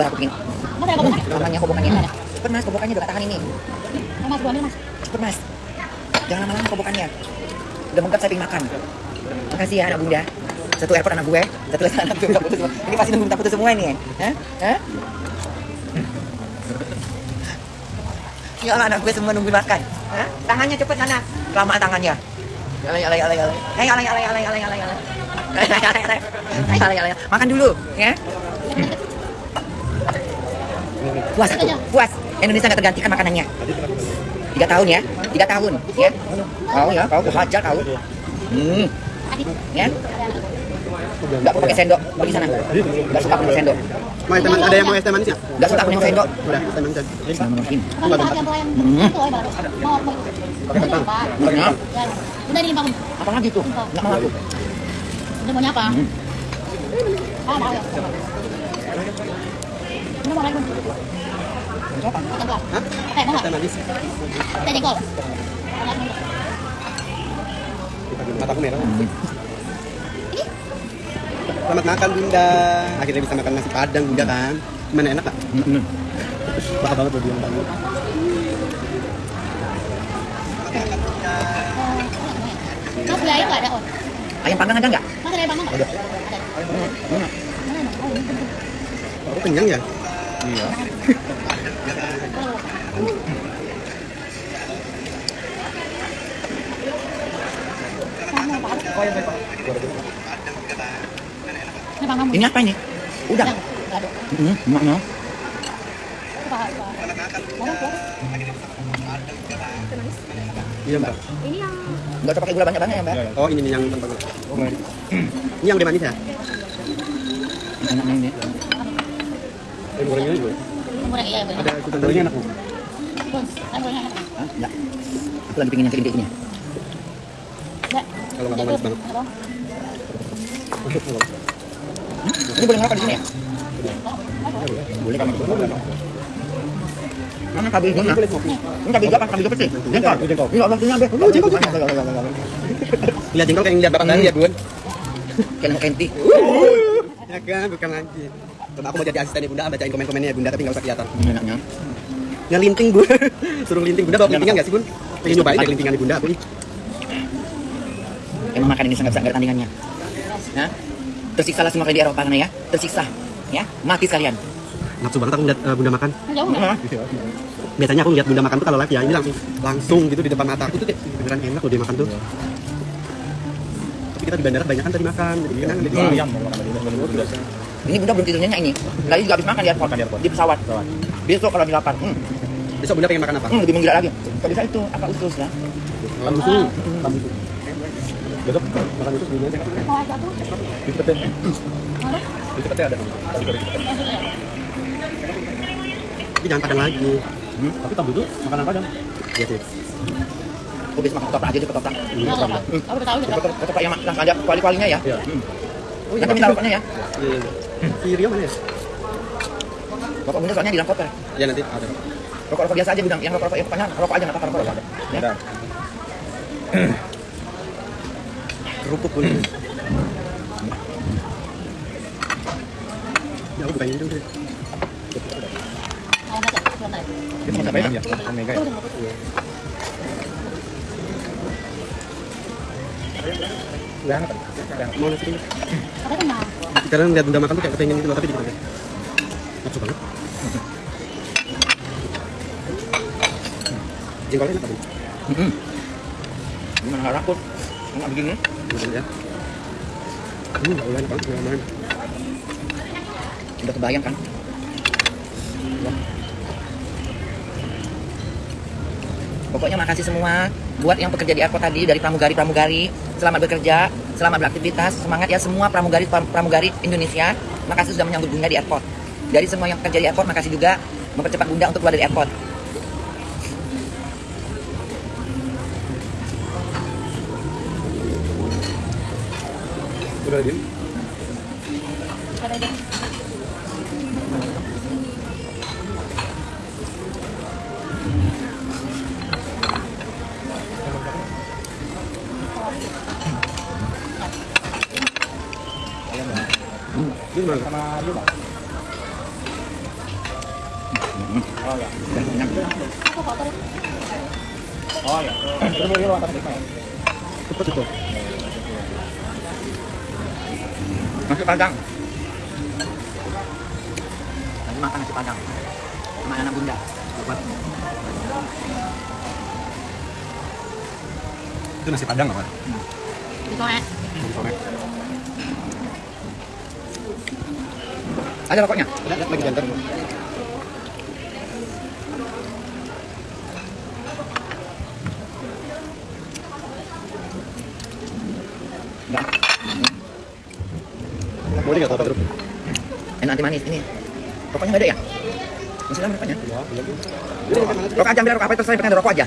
Sabar aku bikin. Mas ada kobokan? Namanya kobokannya. Cepet mas, kobokannya udah gak tahan ini. Oh, Mas, gua ambil Mas. Cepet mas. Jangan lama-lama kobokannya. Udah menggap saya pengen makan. Makasih ya anak bunda. Satu airport anak gue, satu lagi anak gue putus semua. Ini pasti nunggu minta putus semua ini ya. Hah? Hah? Ya Allah, anak gue semua nunggu makan. Hah? Tangannya cepet sana. Lama tangannya. Alay, alay, alay, alay, alay, alay, alay. Alay, alay, alay. Alay, alay, alay. Makan dulu, ya. Puas, aku, puas. Indonesia nggak tergantikan makanannya. Tiga tahun ya, tiga tahun, ya. Kau ya, kau aku hajar kau. Hmm, ya. Nggak pakai sendok, pergi sana. Nggak suka pakai sendok. Mau es? Ada yang mau es teh manis ya? Nggak suka pakai sendok. Udah, es teh manis yang pelayan Hmm. Pakai kentang. Apa? Benar. Udah lagi tuh? Nggak mau aku. Udah maunya apa? Hmm. Ah, mau ya. Hah? Teh, mau Es teh nggak? manis. Teh jengkol. Mataku merah. Selamat makan Bunda. Akhirnya bisa makan nasi padang Bunda kan. Gimana enak kak? Hmm. Bakal banget dia banget. Mas, ada, On? Ayam panggang ada nggak? Mas, ada air panggang nggak? Ada. Apa? Ini panggang. Ini apa ini? Udah. Hmm. Mana? Iya mbak. Ini yang Nggak usah pakai gula banyak-banyak ya mbak. Oh ini yang tanpa gula. Ini yang udah manis ya? Ini. Ini gorengnya juga. iya. Ada ikutan gorengnya enak bu. Bun, gorengnya enak. Hah? Enggak. Aku lagi pengen yang. Enggak. Kalau nggak mau manis banget. Apa? Masuk kalau. Ini boleh ngerokok di sini ya? Boleh kan? Mana kabel? Ini. Ini kabel apa? Kabel hijau pasti? Jengkol. Ini jengkol. Ini Allah punya be. Oh, jengkol. Lihat jengkol kayak yang lihat bapak tadi ya bun. Kayak kenti. Ya kan, bukan lagi. Coba aku mau jadi asistennya bunda, bacain komen-komennya ya bunda, tapi nggak usah kelihatan. Enaknya. Ngelinting bu, suruh linting bunda bawa kelintingan nggak sih bun? Pengen nyobain deh kelintingan di bunda aku nih. Emang makan ini sangat sangat tandingannya. Nah, tersiksa lah semua kayak di Eropa sana ya. Tersiksa. Ya, mati sekalian. Nafsu banget aku ngeliat eh, bunda makan. Nggak? Biasanya aku ngeliat bunda makan tuh kalau live ya, ini langsung langsung gitu di depan mata aku tuh kayak beneran enak loh dia makan tuh. Tapi kita di bandara banyak kan tadi makan, jadi kenyang. Jadi ayam kalau makan ini bunda belum tidurnya ini. Lagi juga habis makan di airport. Makan di airport. Di pesawat. Besok kalau di lapar. Hmm, besok bunda pengen makan apa? hmm lebih menggila lagi. Kalau bisa itu apa usus ya? Makan susu. Besok makan itu sebelumnya aja. Mau air satu? Di. Mana? Di pete ada. Tadi. Tapi jangan padang lagi. Hmm, Tapi tahu itu makanan padang. Iya sih. Aku bisa makan ketoprak aja deh ketoprak. Udah tahu udah tahu. Ketoprak ketoprak yang langsung ada kuali-kualinya ya. Iya. Hmm. Oh iya, Nanti minta rokoknya ya. Iya. Si Rio mana ya? Rokok bunda soalnya di dalam koper. Ya nanti ada. Rokok-rokok biasa aja bidang. Yang rokok-rokok yang pokoknya rokok aja nggak apa-apa rokok. rokok. Ya. Ada. Kerupuk pun. Ya bukan ini dulu ada. Itu sama siapa ya? Omega ya. Udah hangat. Udah hangat. Mau nasi dulu. Apa Sekarang lihat bunda makan tuh kayak kepengen gitu loh, tapi dikit aja. Nafsu banget. Jengkolnya enak kan? Hmm. Gimana nggak rakut? Nggak begini? Gimana ya? Hmm, Allah, enak banget. Gimana? Udah kebayang kan? Pokoknya makasih semua buat yang bekerja di airport tadi dari pramugari-pramugari. Selamat bekerja, selamat beraktivitas, semangat ya semua pramugari pramugari Indonesia. Makasih sudah menyambut Bunda di airport. Dari semua yang bekerja di airport, makasih juga mempercepat Bunda untuk keluar dari airport. Udah gimana? Kotor ya. Oh iya. Terus ya. Cepet padang. Makan nasi padang. Sama anak bunda. Itu nasi padang apa? Itu. Ada rokoknya? Ada, ada lagi jantan. Enggak. Boleh nggak tahu terus? Enak anti manis ini. Rokoknya nggak ada ya? Masih lama rokoknya. Ya, iya. Rokok aja ambil rokok apa terserah pengen rokok aja.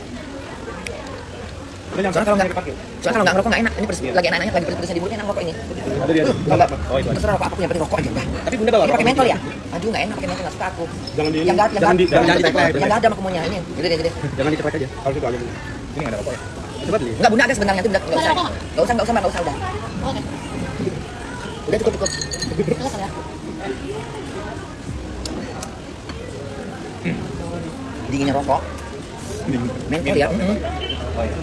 Soalnya kalau nggak soalnya kalau nggak ngerokok nggak enak. Ini pedes, lagi enak-enaknya lagi pedes-pedesnya di mulut enak rokok ini. Ada dia. Kalau nggak Oh terserah rokok apa pun yang penting rokok aja udah. Tapi bunda bawa pakai mentol ya? Aduh nggak enak pakai mentol nggak suka aku. Jangan di Yang nggak yang jangan di nggak- jangan diteklek. yang nggak ada mau kemunya ini. Gede deh gede. Jangan diteklek aja. Harus itu aja. Ini nggak ada rokok ya? Coba beli. Enggak bunda ada sebenarnya itu nggak usah. Nggak usah nggak usah nggak usah udah. Udah cukup cukup. Ya. Dinginnya rokok. Mentol ya. Mm-mm. Oh iya.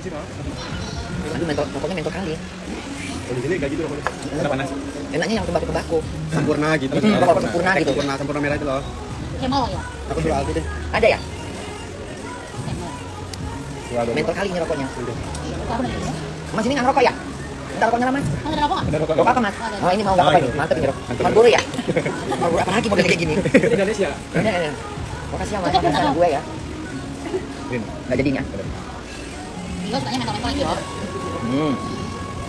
Aduh mentol rokoknya mentol kali. Kalau di sini kayak gitu rokoknya. Ada panas. Enaknya yang tembakau-tembakau. Sempurna gitu. Hmm, rokok sempurna gitu. Sempurna, sempurna merah itu loh. Kemal ya. Aku suruh Aldi deh. Ada ya? Mentol kali ini rokoknya. Aku nih. ya. Mas ini nggak ngerokok ya? Minta rokoknya lah mas. Ada rokok nggak? Ada rokok. Rokok apa mas? Oh ini mau nggak apa ini? Mantep ini rokok. Marlboro ya? Marlboro apa lagi model kayak gini? Indonesia. Ini ini. Makasih ya mas, gue ya. Nggak jadinya. Mentol-mentol. Hmm.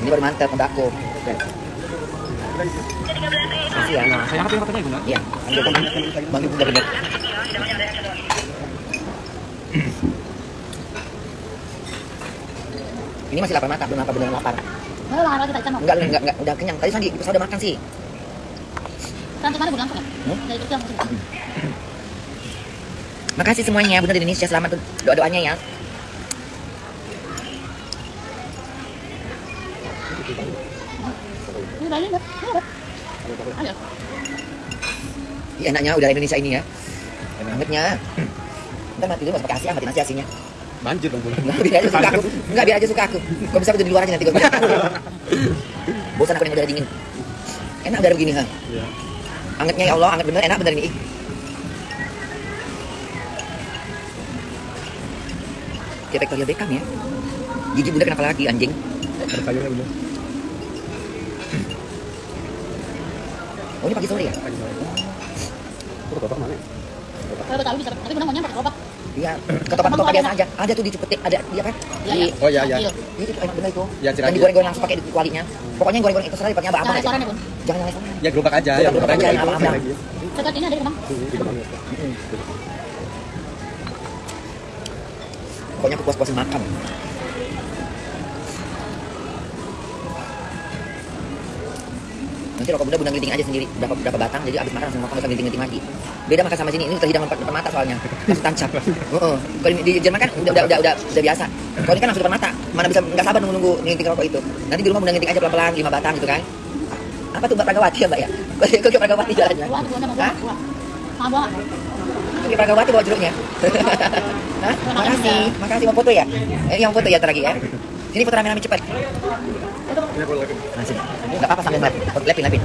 Ini baru mantep tembakau. Makasih ya. Nah, saya angkat fotonya bunda. Iya. Ambil kan. Bagi bunda bener. Ini masih lapar mata, belum lapar beneran lapar. Lah lagi tadi Enggak, enggak, enggak, udah kenyang. Tadi Sandi, saya udah makan sih. Kan mana bulan ya? Hmm? Dari kecil masih. Makasih semuanya, Bunda di Indonesia. Selamat doa-doanya ya. Ini enaknya udara Indonesia ini ya. Enak. Angetnya. Ntar mati dulu, masuk pakai angkatin nasi asinya. Banjir dong bunda. Enggak, biar aja suka aku. Enggak, biar aja suka aku. Kalau bisa aku di luar aja nanti. Kalau Bosan aku yang udara dingin. Enak udara begini, ha. Iya. Angetnya ya Allah, anget bener, enak bener ini. Kayak Victoria Beckham ya. Gigi bunda kenapa lagi anjing? Ada sayurnya bunda. Oh ini pagi sore ya? Itu kotak mana? ya? Kalau Betawi bisa, tapi maunya pakai gerobak. Iya. Ketopak-ketopak biasa aja. Ada tuh di Cipete, ada dia kan? Iya, Di iya. Oh iya iya. Iya. itu enak bener itu. Ya, Dan Ciracas. digoreng-goreng langsung pakai di kualinya. Pokoknya yang goreng-goreng itu terserah dipakainya apa-apa Jangan aja. ya. Jangan yang restoran. Ya gerobak aja. Gerobak- gerobak aja, yang. Dekat ini ada di. Pokoknya aku puas-puasin makan. Nanti rokok bunda bunda ngeliting aja sendiri berapa berapa batang jadi abis makan langsung makan langsung ngeliting-ngeliting lagi. Beda makan sama sini ini terhidang depan, depan mata soalnya langsung tancap. Heeh. Kalau di, di Jerman kan udah udah udah udah, udah biasa. Kalau ini kan langsung depan mata. Mana bisa nggak sabar nunggu nunggu ngeliting rokok itu. Nanti di rumah bunda ngeliting aja pelan-pelan lima batang gitu kan. Apa tuh Mbak Pragawati ya Mbak ya? Kok Pragawati jalannya? Hah? nggak? Oke, Pragawati bawa jeruknya. Hah? Makasih, makasih mau foto ya? Eh, yang foto ya lagi ya. Sini foto rame-rame cepat. Nah. Enggak apa-apa sambil. Foto lepin, lepin.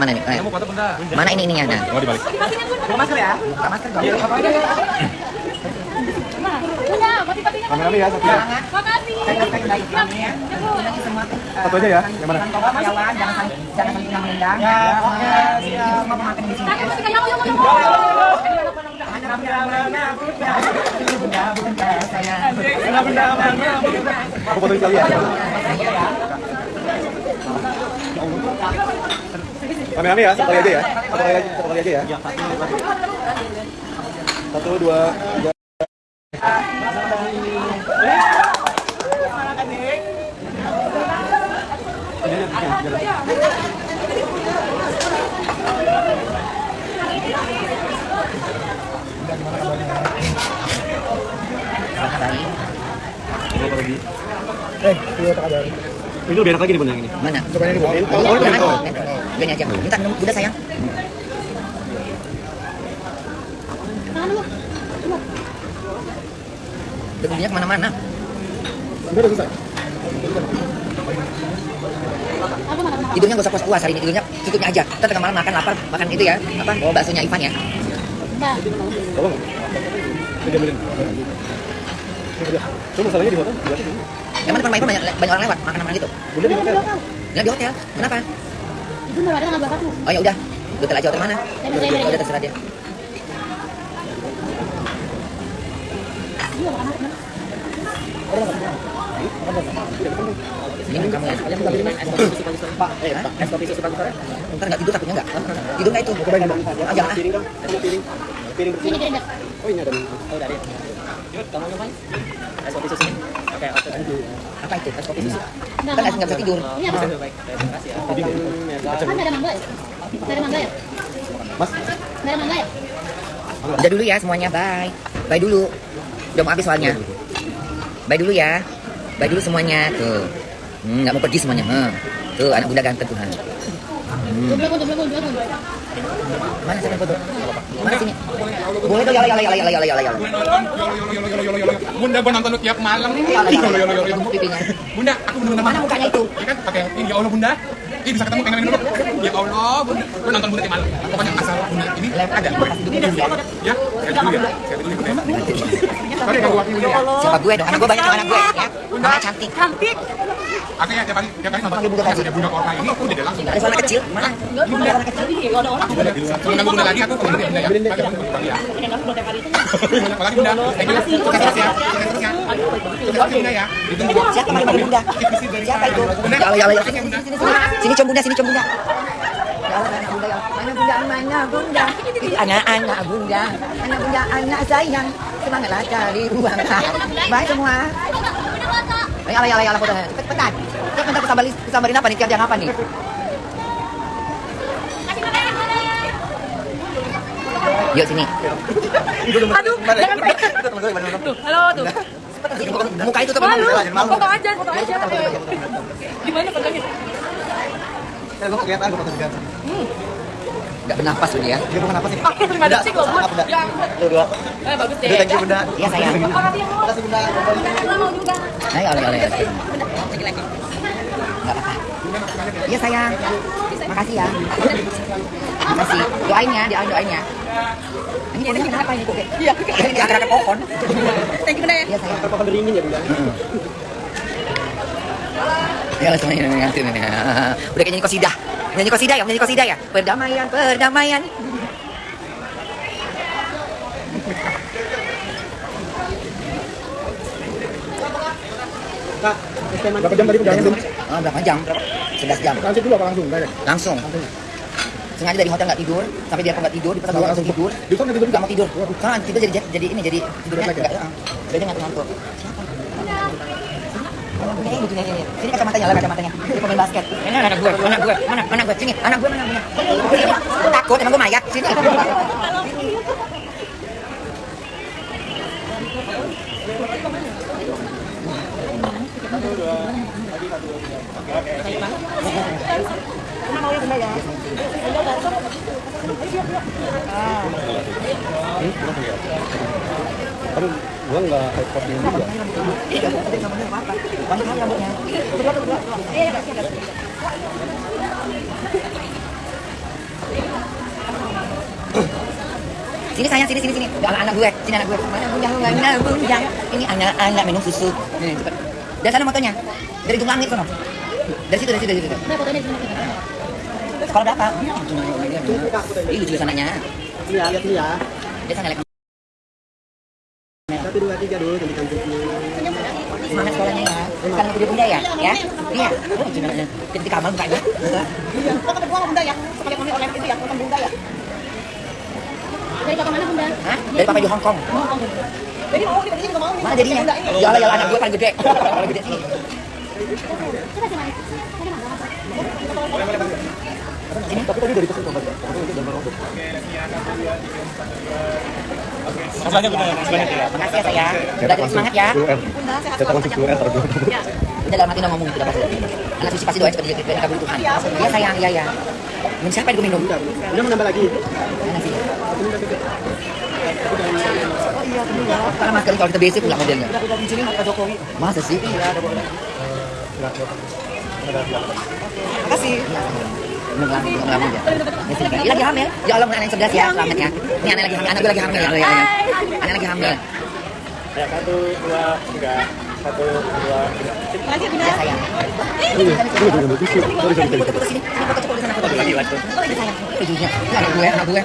Mana nih? Mana? foto bunda. Mana ini ininya? Nah. Oh dibalik. Buka masker ya? Buka masker dong. Punya, pati-patinya mana? Rame-rame ya satu ya. Makasih. Satu aja ya. Yang mana? Jangan menendang. Ya, semua pemakan di sini. Aku sekali ya. Rame-rame ya, satu kali aja ya. Satu kali aja, satu kali aja ya. Satu, dua, tiga. Itu lebih enak lagi nih bunda yang ini. Mana? Coba ini di bawah. Oh, jangan. Gini aja. Minta minum Bunda sayang. Debunya ke mana-mana. Udah udah selesai. Tidurnya gak usah puas-puas hari ini. Tidurnya cukupnya aja. Ntar tengah malam makan lapar. Makan itu ya. Apa? Bawa baksonya Ivan ya. Cuma masalahnya di hotel. Emang depan banyak, banyak orang lewat. Makan-makan gitu. Bunda di hotel. Nggak di hotel. Kenapa? Itu mbak ada nggak aku. Oh ya udah. Hotel aja hotel mana? Dari- Udah terserah dia. Iya? Ini kamu ya. Pak, eh, es kopi susu pagi sore. Nggak tidur takutnya nggak? Tidur nggak itu? Cobain dulu. Ah, jangan. Piring dong. Piring. Piring. Ini piring. Oh ini ada. Oh, udah ada. Kamu nyobain. Es kopi susu. Oke, oke. Apa itu? Es kopi susu. Kan es nggak. nggak bisa tidur. Ini apa? Baik, terima kasih ya. Kan nggak ada mangga ya? Nggak ada mangga ya? Mas, Nggak ada mangga ya? Udah dulu ya semuanya, bye. Bye dulu. Udah mau habis soalnya. Bye dulu ya. Bye dulu semuanya. Tuh. Hmm, nggak mau pergi semuanya. Hmm. Tuh, anak bunda ganteng Tuhan. Dua Mana yang foto? Mana sini? Boleh tuh, yala yala yala yala yala yala. Bunda gua nonton lu tiap malam. Yolo, yolo, yolo. Bunda, aku bener-bener Mana mukanya itu? Ya kan pakai ini ya Allah Bunda. Ih bisa ketemu pengen dulu. Ya Allah, Bunda. Gua nonton Bunda tiap malam. Pokoknya asal Bunda ini ada gue. Ya, saya dulu ya. Saya dulu ya. Oke, kalau wakil ya. Siapa gue dong? Anak gue banyak anak gue ya. Mama cantik. Cantik. Oke ya, tiap kali tiap kali nonton ada Bunda Korka ini aku udah langsung. Ada suara kecil. Mana? Bunda anak kecil. Nggak ada orang. Nunggu Bunda lagi aku komen ya Bunda ya. Pakai Bunda ya. Apalagi Bunda. Thank you. Sukses terus ya. Ya. Ya. Siapa Bunda? Itu? Yala yala. Sini sini sini. Sini com Bunda, sini Bunda. Anak bunda ya. Mana bunda, mana bunda? Itu anak-anak bunda. Anak bunda, anak sayang. Semangatlah cari uang. Baik semua. Yala yala yala foto. Cepet cepetan. Cepet bentar kesambarin kesambarin apa nih? Tiap apa nih? Yuk sini. Aduh, jangan Halo tuh. Muka itu tuh Malu. malu. Foto aja, foto aja. Gimana fotonya? saya gua kelihatan. Enggak bernafas tuh dia. Apa sih? Oke, terima kasih Bunda. Ya ampun. Tuh, dua. Eh, bagus deh. Thank you Bunda. Iya sayang. Makasih, Bunda. Kita mau juga. Ayo, ayo, ayo, ayo. Nggak apa-apa. Iya sayang. Makasih ya. Makasih. Doain ya, doain doain ya. Ini dia kenapa ini kok? Iya, kayak di akar-akar pohon. Thank you, Bunda ya. Iya sayang. Pohon beringin ya Bunda. Ya semuanya ini ngantin ini. Udah kayak nyanyi kosidah. Nyanyi kosidah ya, nyanyi kosidah ya. Perdamaian, perdamaian. Kak, berapa jam tadi perjalanan? Oh, berapa jam? Berapa? 11 jam. Transit dulu apa langsung? Direct. Langsung. Sengaja dari hotel nggak tidur, sampai dia nggak tidur, di pesawat langsung tidur. Di sana tidur Nggak mau tidur. Karena tidur jadi jadi ini jadi tidurnya ya? nggak. Jadi dia ngantuk-ngantuk. Siapa? Ini begini ini. Sini kacamatanya lah kacamatanya. Dia pemain basket. Ini anak gue, anak gue, mana anak gue. Sini, anak gue mana punya. Sini. Takut emang gue mayat. Sini. Iya. Sini sayang, sini, sini, sini. Anak, anak gue, sini anak gue. Ini anak-anak minum susu. Nih, cepet. Dari sana motonya. Dari ujung langit sono. Dari situ, dari situ, dari situ. Nah, fotonya di sini. Sekolah berapa? Ih, lucu sananya. Iya, lihat nih ya. Dia sana lihat Satu dua tiga dulu jadi cantiknya. semangat sekolahnya ya. Bukan aku dia bunda ya, ya. Iya. Oh, ketika amal bukanya. Kedua sama Bunda ya. Sekali kami online itu ya, foto Bunda ya. Dari papa mana Bunda? Hah? Dari papa di Hong Kong. Jadi mau di sini juga mau. Mana jadinya? Yalah, yalah anak gue paling gede. Paling gede sini. Sini. Tapi tadi dari pesan coba. Tapi itu gambar robot. Makasih ya sayang. Udah jadi semangat ya. Cetak langsung keluar terus. Udah dalam udah ngomong gitu dapat. Anak pasti doain seperti itu. Kabul Tuhan. Iya sayang, iya ya. Minum siapa yang minum? Udah, udah nambah lagi. Mana sih? Karena masker kalau kita basic pula modelnya. Udah Pak Jokowi. Masa sih? Iya, ada boleh. Makasih. Ya, kan. Dia lagi hamil. Ya Allah, anak yang cerdas ya, selamat ya. Ini anak lagi hamil, anak gue lagi hamil. Ya, ya, ya. Anak lagi hamil. Ya, satu, dua, tiga. Satu, dua, tiga. Makasih ya, Bunda. Ya, sayang. Sini. Sana, foto. Ini anak gue, anak gue.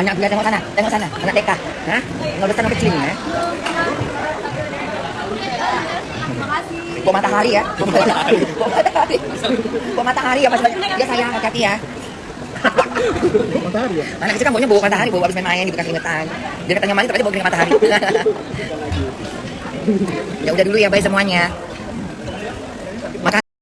Anak gue? Tengok sana. Tengok sana. Anak TK. Hah? Nggak besar, kecil ini, ya. Bawa matahari ya. Bawa matahari. Bawa matahari. Bawa matahari ya, Mas. Ya sayang, hati-hati ya. Matahari ya. Anak kecil kan bawanya bawa matahari, bawa habis main-main di bekas keringetan. Dia katanya main, tapi bawa keringet matahari. ya udah dulu ya, bye semuanya.